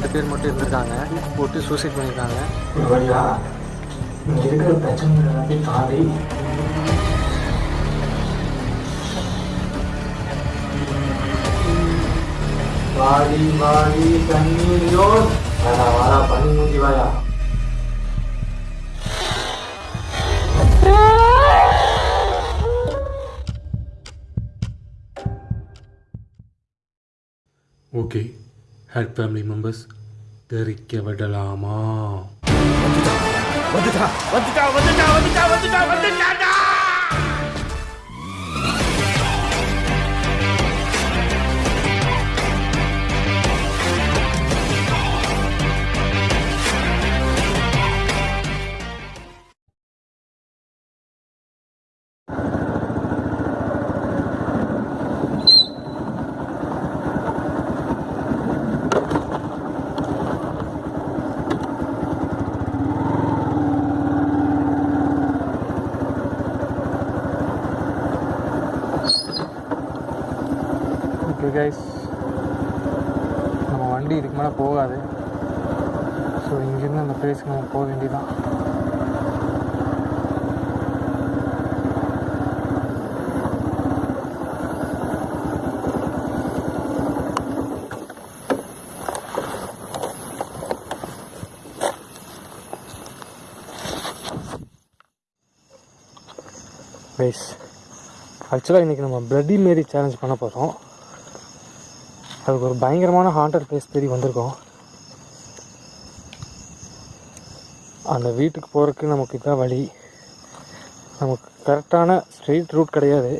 ரெண்டு பேர் மட்டும் இருந்திருக்காங்க போட்டு சூசைட் பண்ணியிருக்காங்க ஒரு வழியா இங்க இருக்கிற பிரச்சனை எல்லாத்தையும் தாண்டி வாடி வாடி தண்ணீரோ வாடா வாடா பண்ணி மூஞ்சி வாயா ஓகே ஹர் ஃபேமிலி மெம்பர்ஸ் தெரிக்க விடலாமா வந்துட்டா வந்துட்டா வந்துட்டா வந்துட்டா வந்துட்டா வந்துட்டா வண்டி போகாது. ஸோ இங்கேருந்து அந்த பிளேஸ்க்கு நம்ம போக வேண்டியதான் கைஸ் ஆக்சுவலாக இன்றைக்கி நம்ம பிளட்டி மேரி சேலஞ்ச் பண்ண போகிறோம் அதுக்கு ஒரு பயங்கரமான ஹாண்டட் பிளேஸ் தேடி வந்திருக்கோம். அந்த வீட்டுக்கு போகிறதுக்கு நமக்கு இதான் வழி. நமக்கு கரெக்டான ஸ்ட்ரெயிட் ரூட் கிடையாது.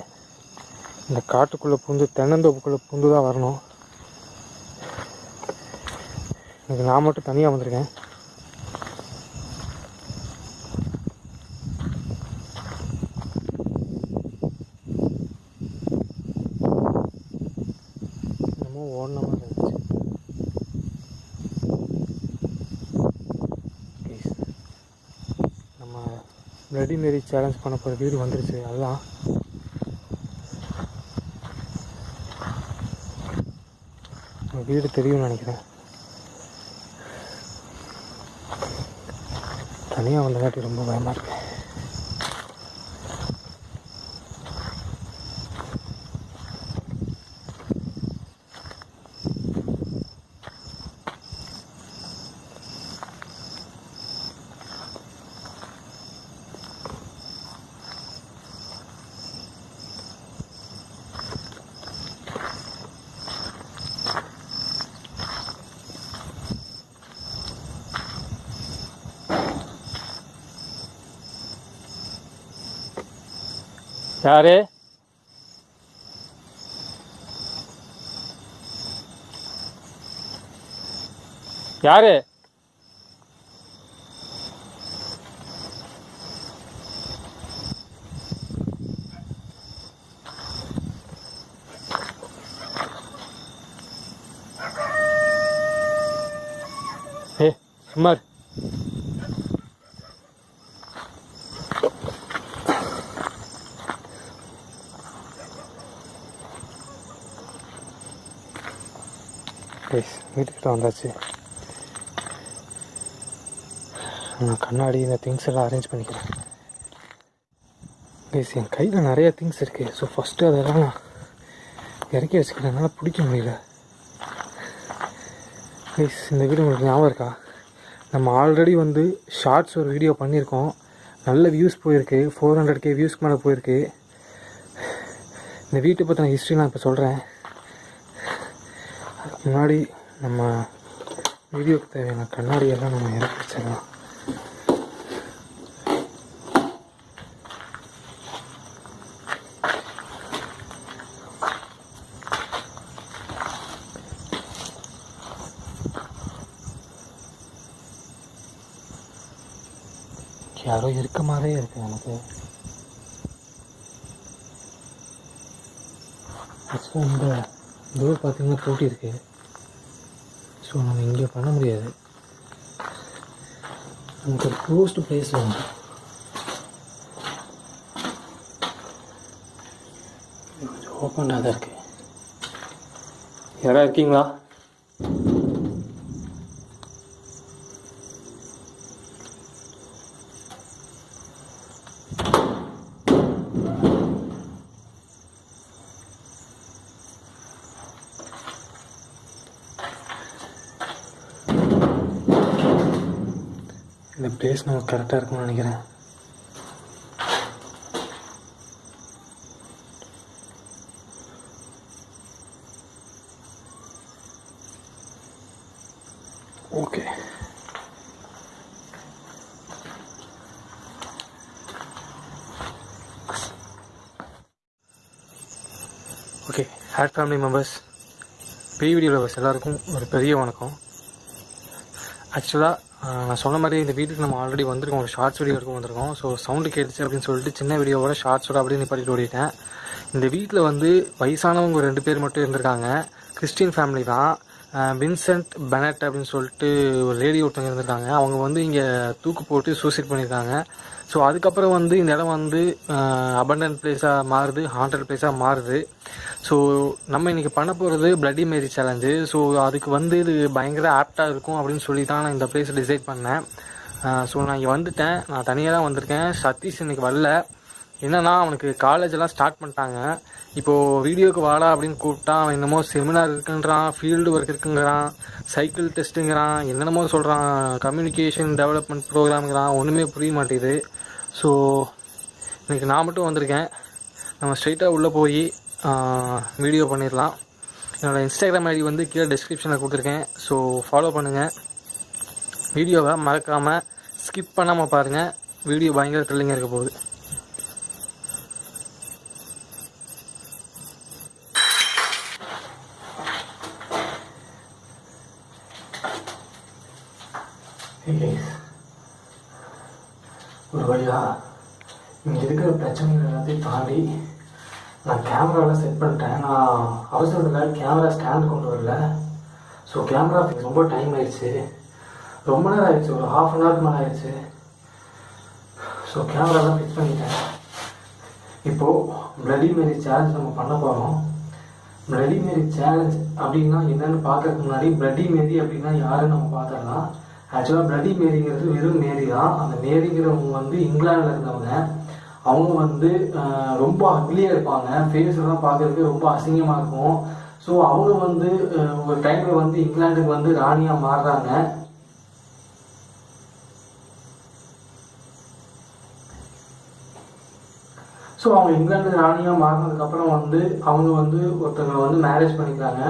இந்த காட்டுக்குள்ளே பூந்து தென்னந்தோப்புக்குள்ளே பூந்து தான் வரணும். எனக்கு நான் மட்டும் தனியாக வந்திருக்கேன். என்னமோ ஓடின மாதிரி இருந்துச்சு. நம்ம பிளடி மேரி சேலஞ்ச் பண்ண போகிற வீடு வந்துருச்சு அதுதான். வீடு தெரியும்னு நினைக்கிறேன். தனியாக வந்தங்காட்டி ரொம்ப பயமாக இருக்கு. யாரு யாரு ஏ கைஸ் வீட்டுக்கிட்ட வந்தாச்சு. நான் கண்ணாடி இந்த திங்ஸ் எல்லாம் அரேஞ்ச் பண்ணிக்கிறேன். கைஸ் என் கையில் நிறைய திங்ஸ் இருக்குது ஸோ ஃபஸ்ட்டு அதெல்லாம் நான் இறக்கி வச்சுக்கிறேன். என்னால் பிடிக்க முடியல. கைஸ் இந்த வீடியோ உங்களுக்கு ஞாபகம் இருக்கா? நம்ம ஆல்ரெடி வந்து ஷார்ட்ஸ் ஒரு வீடியோ பண்ணியிருக்கோம். நல்ல வியூஸ் போயிருக்கு. ஃபோர் ஹண்ட்ரட் கே வியூஸ்க்கு மேலே போயிருக்கு. இந்த வீட்டை பற்றின ஹிஸ்ட்ரி நான் இப்போ சொல்கிறேன் அதுக்கு முன்னாடி நம்ம வீடியோக்கு தேவையான கண்ணாடியெல்லாம் நம்ம இறக்கி வச்சிடலாம் யாரோ இருக்க மாதிரியே இருக்கு எனக்கு. ஆக்சுவலாக இந்த டோர் பார்த்தீங்கன்னா பூட்டி இருக்கு ஸோ நம்ம இங்கே பண்ண முடியாது. நமக்கு ஒரு க்ளோஸ்டு பிளேஸ் வேணும் கொஞ்சம் ஓப்பனாக தான் இருக்குது யாராக இருக்கீங்களா? இந்த நமக்கு கரெக்டாக இருக்கும்னு நினைக்கிறேன். ஓகே ஓகே ஹேட் ஃபேமிலி மெம்பர்ஸ் பிவிடி லவர்ஸ் எல்லாருக்கும் ஒரு பெரிய வணக்கம். ஆக்சுவலாக நான் சொன்ன மாதிரி இந்த வீட்டுக்கு நம்ம ஆல்ரெடி வந்திருக்கோம். ஒரு ஷார்ட்ஸ் வீடியோ இருக்கும் வந்திருக்கோம். ஸோ சவுண்டு கேட்டுச்சு அப்படின்னு சொல்லிட்டு சின்ன வீடியோவோட ஷார்ட்ஸோட அப்படியே நிப்பாட்டிட்டு ஓடிட்டேன். இந்த வீட்டில் வந்து வயசானவங்க ரெண்டு பேர் மட்டும் இருந்திருக்காங்க. கிறிஸ்டின் ஃபேமிலி தான். வின்சென்ட் பெனட் அப்படின்னு சொல்லிட்டு ஒரு லேடி ஒருத்தவங்க இருந்திருக்காங்க. அவங்க வந்து இங்கே தூக்கு போட்டு சூசைட் பண்ணியிருக்காங்க. ஸோ அதுக்கப்புறம் வந்து இந்த இடம் வந்து அபண்டன்ட் பிளேஸாக மாறுது ஹாண்டட் பிளேஸாக மாறுது. ஸோ நம்ம இன்றைக்கி பண்ண போகிறது பிளட்டி மேரி சேலஞ்சு ஸோ அதுக்கு வந்து இது பயங்கர ஆப்டாக இருக்கும் அப்படின்னு சொல்லி தான் நான் இந்த பிளேஸை டிசைட் பண்ணேன். ஸோ நான் இங்கே வந்துட்டேன். நான் தனியாக தான் வந்திருக்கேன். சதீஷ் இன்னைக்கு வரல. என்னன்னா அவனுக்கு காலேஜெல்லாம் ஸ்டார்ட் பண்ணிட்டாங்க. இப்போது வீடியோக்கு வாடா அப்படின்னு கூப்பிட்டா அவன் என்னமோ செமினார் இருக்குன்றான் ஃபீல்டு ஒர்க் இருக்குங்கிறான் சைக்கிள் டெஸ்ட்டுங்கிறான் என்னென்னமோ சொல்கிறான் கம்யூனிகேஷன் டெவலப்மெண்ட் ப்ரோக்ராம்ங்கிறான் ஒன்றுமே புரிய மாட்டேங்குது. ஸோ இன்றைக்கி நான் மட்டும் வந்திருக்கேன். நம்ம ஸ்ட்ரைட்டாக உள்ளே போய் வீடியோ பண்ணிடலாம். என்னோடய இன்ஸ்டாகிராம் ஐடி வந்து கீழே டிஸ்கிரிப்ஷனில் கொடுத்துருக்கேன். ஸோ ஃபாலோ பண்ணுங்கள் வீடியோவை மறக்காமல் ஸ்கிப் பண்ணாமல் பாருங்கள் வீடியோ பயங்கர த்ரில்லிங்காக இருக்க போகுது ஒரு வழியா இங்கே இருக்கிற பிரச்சனைகள் எல்லாத்தையும் தாண்டி நான் கேமராவில் செட் பண்ணிட்டேன். நான் அவசரத்தில் கேமரா ஸ்டாண்ட் கொண்டு வரல. ஸோ கேமரா ரொம்ப டைம் ஆயிடுச்சு. ரொம்ப நேரம் ஆயிடுச்சு. ஒரு ஹாஃப் அன் ஹவருக்கு மேலே ஆயிடுச்சு. ஸோ கேமராலாம் ஃபிக்ஸ் பண்ணிட்டேன். இப்போது பிளடி மேரி சேலஞ்ச் நம்ம பண்ண போகிறோம் பிளடி மேரி சேலஞ்ச் அப்படின்னா என்னன்னு பார்க்கறதுக்கு முன்னாடி பிளடி மேரி அப்படின்னா யாருன்னு நம்ம பார்த்துடலாம். ஆக்சுவலாக பிளடி மேரிங்கிறது வெறும் மேரி தான். அந்த மேரிங்கிறவங்க வந்து இங்கிலாந்தில் இருந்தவங்க. அவங்க வந்து ரொம்ப அக்லியாக இருப்பாங்க. ஃபேஸ் எல்லாம் பார்க்கறதுக்கு ரொம்ப அசிங்கமாக இருக்கும். ஸோ அவங்க வந்து ஒரு டைமில் வந்து இங்கிலாந்துக்கு வந்து ராணியாக மாறுறாங்க. ஸோ அவங்க இங்கிலாந்து ராணியாக மாறினதுக்கப்புறம் வந்து அவங்க வந்து ஒருத்தங்களை வந்து மேரேஜ் பண்ணிக்கிறாங்க.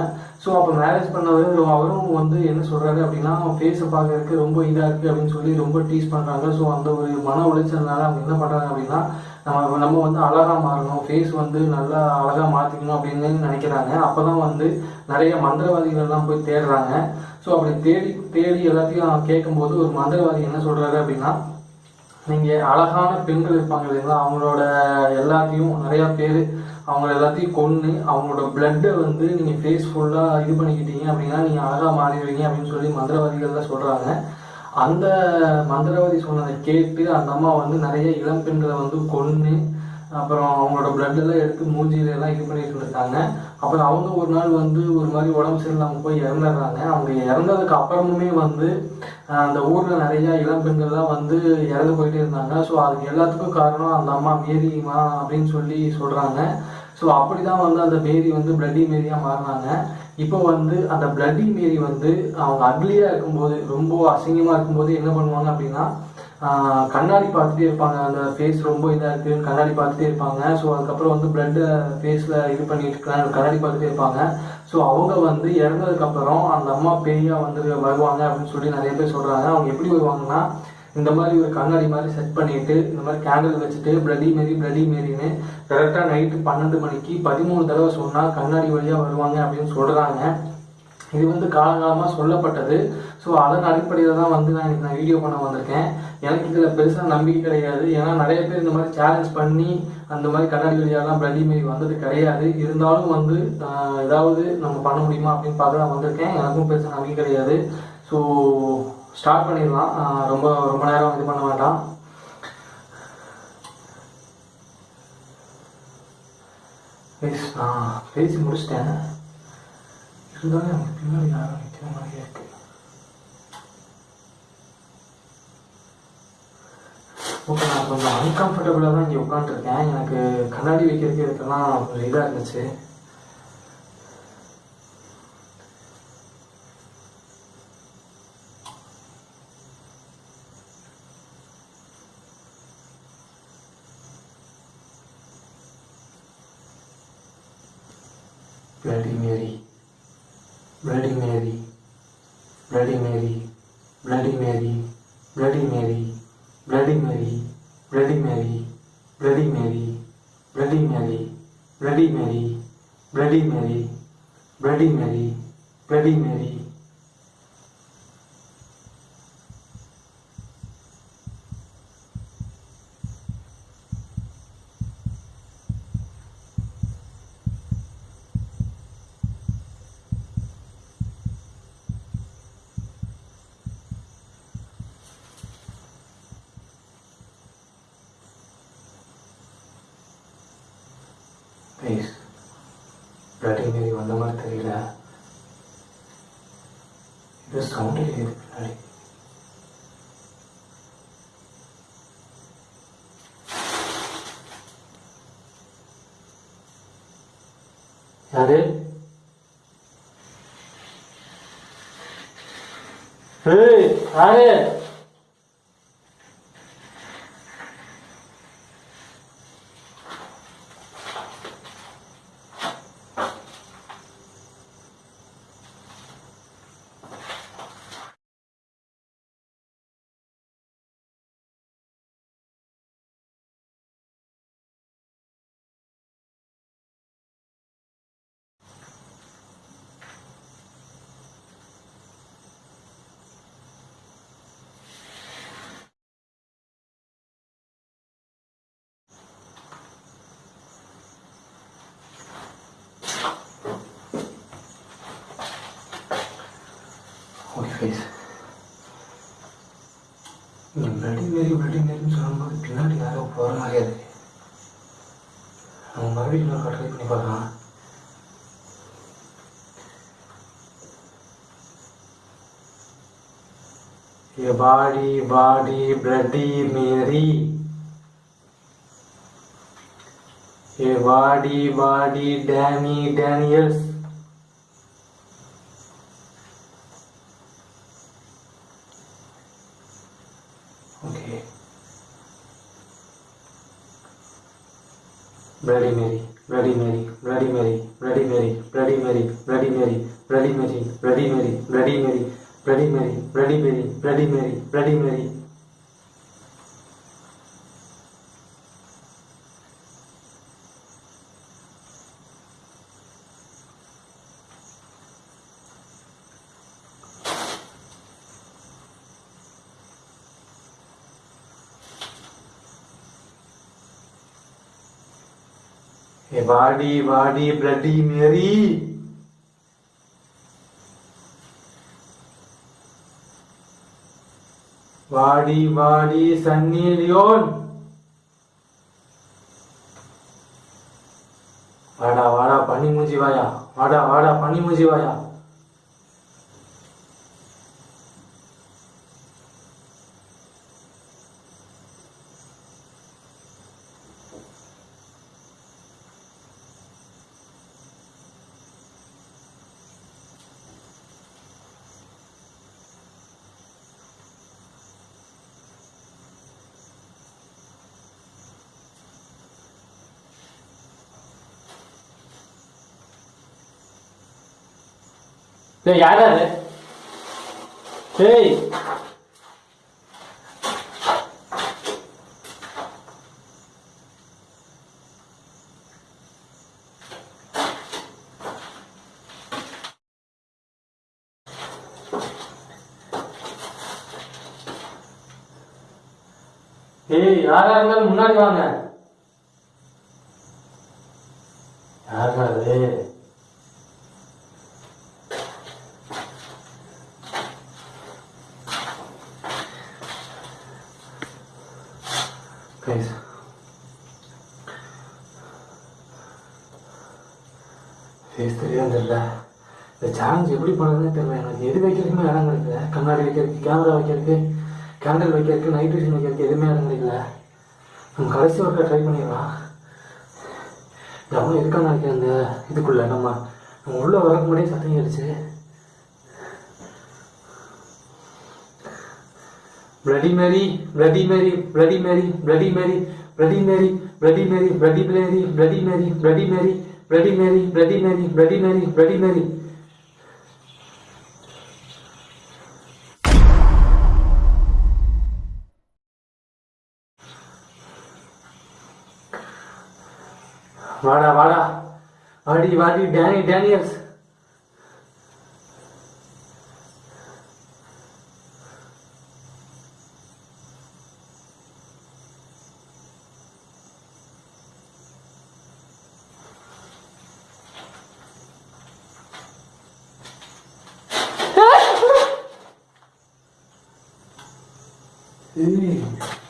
ஸோ அப்போ மேரேஜ் பண்ணவர் அவரும் வந்து என்ன சொல்கிறாரு அப்படின்னா ஃபேஸை பார்க்கறதுக்கு ரொம்ப இதாக இருக்குது அப்படின்னு சொல்லி ரொம்ப டீஸ் பண்ணுறாங்க ஸோ அந்த ஒரு மன உளைச்சல்னால அவங்க என்ன பண்ணுறாங்க அப்படின்னா நம்ம நம்ம வந்து அழகாக மாறணும் ஃபேஸ் வந்து நல்லா அழகாக மாற்றிக்கணும் அப்படின்னு நினைக்கிறாங்க. அப்போ தான் வந்து நிறைய மந்திரவாதிகள்லாம் போய் தேடுறாங்க. ஸோ அப்படி தேடி தேடி எல்லாத்தையும் கேட்கும்போது ஒரு மந்திரவாதி என்ன சொல்கிறாரு அப்படின்னா நீங்கள் அழகான பெண்கள் இருப்பாங்க இல்லைங்களா? அவங்களோட எல்லாத்தையும் நிறையா பேர் அவங்க எல்லாத்தையும் கொன்று அவங்களோட பிளட்டை வந்து நீங்கள் ஃபேஸ் ஃபுல்லாக இது பண்ணிக்கிட்டீங்க அப்படின்னா நீங்கள் அழகாக மாறிடுவீங்க அப்படின்னு சொல்லி மந்திரவாதிகள்லாம் சொல்கிறாங்க அந்த மந்திரவாதி சொன்னதை கேட்டு அந்த அம்மா வந்து நிறைய இளம் பெண்களை வந்து கொன்று அப்புறம் அவங்களோட பிளட்டெல்லாம் எடுத்து மூஞ்சியில எல்லாம் இது பண்ணிட்டு இருந்திருக்காங்க. அப்புறம் அவங்க ஒரு நாள் வந்து ஒரு மாதிரி உடம்பு சரியில்லாமல் போய் இறந்துடுறாங்க அவங்க இறந்ததுக்கு அப்புறமுமே வந்து அந்த ஊரில் நிறைய இளம்பெண்கள்லாம் வந்து இறந்து போயிட்டே இருந்தாங்க. ஸோ அதுக்கு எல்லாத்துக்கும் காரணம் அந்த அம்மா மேரிமா அப்படின்னு சொல்லி சொல்கிறாங்க ஸோ அப்படி தான் வந்து அந்த மேரி வந்து பிளட்டி மேரியாக மாறினாங்க. இப்போ வந்து அந்த பிளட்டி மேரி வந்து அவங்க அக்லியாக இருக்கும்போது ரொம்ப அசிங்கமாக இருக்கும்போது என்ன பண்ணுவாங்க அப்படின்னா கண்ணாடி பார்த்துட்டே இருப்பாங்க. அந்த ஃபேஸ் ரொம்ப இதாக இருக்குன்னு கண்ணாடி பார்த்துட்டே இருப்பாங்க. ஸோ அதுக்கப்புறம் வந்து பிளட்டை ஃபேஸில் இது பண்ணிட்டு இருக்காங்க கண்ணாடி பார்த்துட்டே இருப்பாங்க. ஸோ அவங்க வந்து இறந்ததுக்கப்புறம் அந்த அம்மா பெரியா வந்து வருவாங்க அப்படின்னு சொல்லி நிறைய பேர் சொல்கிறாங்க அவங்க எப்படி வருவாங்கன்னா இந்த மாதிரி ஒரு கண்ணாடி மாதிரி செட் பண்ணிட்டு இந்த மாதிரி கேண்டில் வச்சுட்டு பிளடி மேரி பிளடி மேரின்னு கரெக்டாக நைட்டு பன்னெண்டு மணிக்கு பதிமூணு தடவை சொன்னால் கண்ணாடி வழியாக வருவாங்க அப்படின்னு சொல்கிறாங்க இது வந்து காலங்காலமாக சொல்லப்பட்டது. ஸோ அதன் அடிப்படையில் தான் வந்து நான் நான் வீடியோ பண்ண வந்திருக்கேன். எனக்கு இதில் பெருசாக நம்பிக்கை கிடையாது. ஏன்னா நிறைய பேர் இந்த மாதிரி சேலஞ்ச் பண்ணி அந்த மாதிரி கண்ணாடி வழியாலாம் பிளடி மாரி வந்தது கிடையாது. இருந்தாலும் வந்து ஏதாவது நம்ம பண்ண முடியுமா அப்படின்னு பார்த்து நான் வந்திருக்கேன். எனக்கும் பெருசாக நம்பிக்கை கிடையாது. ஸோ ஸ்டார்ட் பண்ணிடலாம். ரொம்ப ரொம்ப நேரம் இது பண்ண வேண்டாம். Guys, நான் பேசி முடிச்சிட்டேன். இருந்தாலும் எனக்கு பின்னாடி யாரும் நிற்கிற மாதிரியே இருக்குது ஓகே நான் கொஞ்சம் அன்கம்ஃபர்டபுளாக தான் இங்கே உட்காந்துருக்கேன் எனக்கு கண்ணாடி வைக்கிறதுக்கு இதுக்கெல்லாம் கொஞ்சம் இதாக இருந்துச்சு. Bloody Mary, Bloody Mary, ordinary please bleeding வந்த மாதிரி தெரியல. 잘해? 에이, 안 해! वेटिंग मेरी वेटिंग मेरी सुनम को डिनर यार वो फॉरन आ गया थे। हम भाभी में कट पे निकल हाँ ये बाड़ी बाड़ी, ब्रेडी, मेरी। ये बाड़ी बाड़ी, Danny, Daniels. Okay. Bloody Mary, Bloody Mary, Bloody Mary, Bloody Mary, Bloody Mary, Bloody Mary, Bloody Mary, Bloody Mary, Bloody Mary, Bloody Mary, Bloody Mary, Bloody Mary, Bloody Mary. ए वाडी वाडी, ब्लडी मेरी। वाडी वाडी, सन्नी लियोन। वाड़ा वाड़ा, पानी मुझी via. वाड़ा वाड़ा, पानी मुझी वाया। டேய் யாரா அது? டேய் ஏய் யாரா இருந்தாலும் முன்னாடி வாங்க. யாருடா அது Guys. ஃபேஸ் தெரியும் தெரியல இந்த சேலஞ்ச் எப்படி பண்ணுறதுன்னு தெரியல எனக்கு எது வைக்கிறதுக்குமே இடம் கிடைக்கல கண்ணாடி வைக்கிறதுக்கு கேமரா வைக்கிறதுக்கு கேண்டில் வைக்கிறதுக்கு நைட் விஷன் வைக்கிறதுக்கு எதுவுமே இடம் கிடைக்கல நம்ம கடைசி ஒர்க்கை ட்ரை பண்ணிடலாம் எவனும் இருக்கான்னு நினைக்கிறேன் அந்த இதுக்குள்ள நம்ம நம்ம உள்ளே வரக்கு முன்னாடியே சத்தம் கேட்டுச்சு bloody Mary bloody Mary bloody Mary bloody Mary bloody Mary bloody Mary bloody Mary bloody Mary bloody Mary bloody Mary bloody Mary bloody Mary bloody Mary बड़ी वाली डैनी डैनियल्स Ooh. हम्म।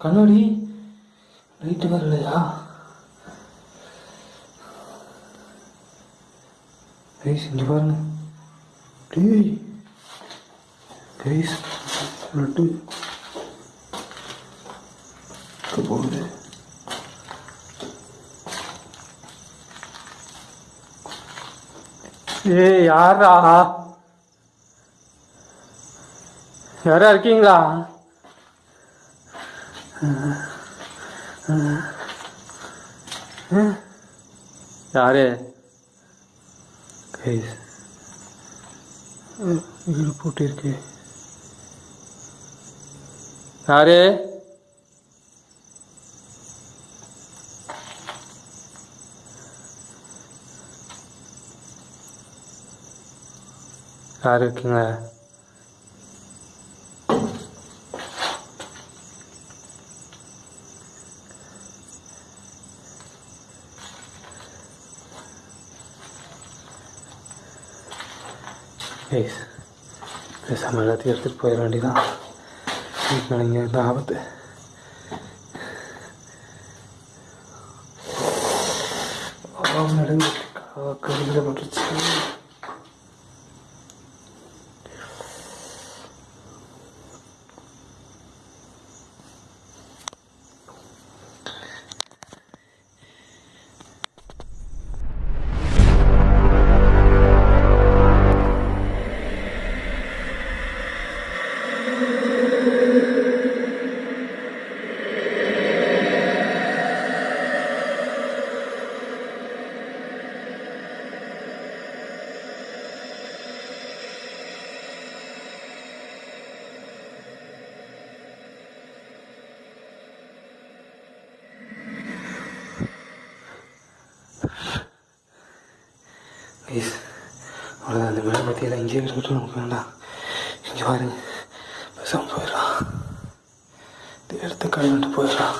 கண்ணாடி லைட்டு வரலையா கைஸ் இங்கே பாருங்க. டேய் guys laddu போகுது? ஏய் யாரா யாரா இருக்கீங்களா? யாரு கைஸ் வீடு போட்டு இருக்கு யாரு யார் இருக்கீங்க பேசாமல் எல்லாத்தையும் எடுத்துகிட்டு போயிட வேண்டியதான் வீட்டில் நீங்கள் இந்த ஆபத்து நடுங்க கருவில் தேவையில்லை இங்கே இருக்கட்டும் நமக்கு வேண்டாம் இங்கே பாருங்கள் பேசாமல் போயிடலாம் இது எடுத்து கழுவிட்டு போயிடலாம்